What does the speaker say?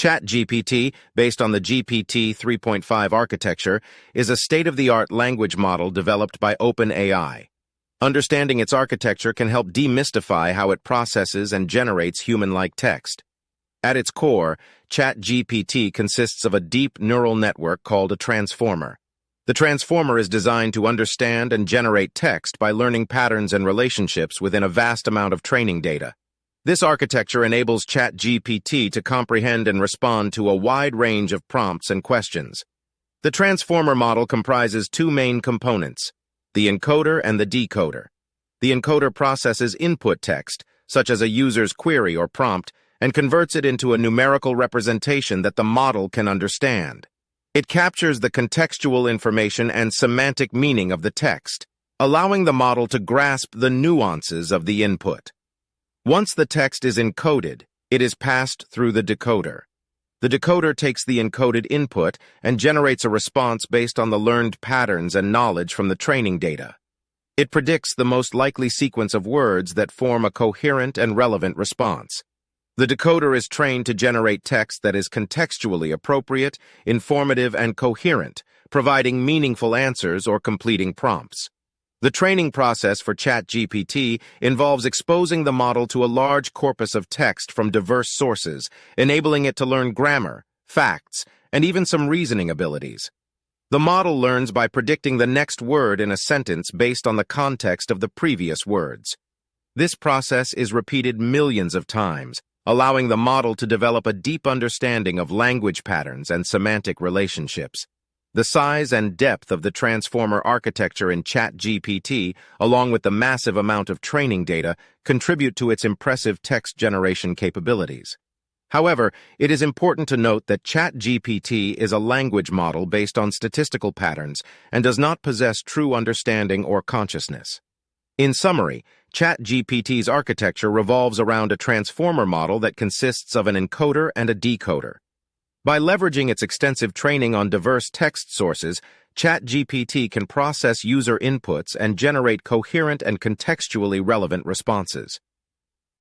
ChatGPT, based on the GPT 3.5 architecture, is a state-of-the-art language model developed by OpenAI. Understanding its architecture can help demystify how it processes and generates human-like text. At its core, ChatGPT consists of a deep neural network called a transformer. The transformer is designed to understand and generate text by learning patterns and relationships within a vast amount of training data. This architecture enables ChatGPT to comprehend and respond to a wide range of prompts and questions. The transformer model comprises two main components, the encoder and the decoder. The encoder processes input text, such as a user's query or prompt, and converts it into a numerical representation that the model can understand. It captures the contextual information and semantic meaning of the text, allowing the model to grasp the nuances of the input. Once the text is encoded, it is passed through the decoder. The decoder takes the encoded input and generates a response based on the learned patterns and knowledge from the training data. It predicts the most likely sequence of words that form a coherent and relevant response. The decoder is trained to generate text that is contextually appropriate, informative, and coherent, providing meaningful answers or completing prompts. The training process for ChatGPT involves exposing the model to a large corpus of text from diverse sources, enabling it to learn grammar, facts, and even some reasoning abilities. The model learns by predicting the next word in a sentence based on the context of the previous words. This process is repeated millions of times, allowing the model to develop a deep understanding of language patterns and semantic relationships. The size and depth of the transformer architecture in ChatGPT, along with the massive amount of training data, contribute to its impressive text generation capabilities. However, it is important to note that ChatGPT is a language model based on statistical patterns and does not possess true understanding or consciousness. In summary, ChatGPT's architecture revolves around a transformer model that consists of an encoder and a decoder. By leveraging its extensive training on diverse text sources, ChatGPT can process user inputs and generate coherent and contextually relevant responses.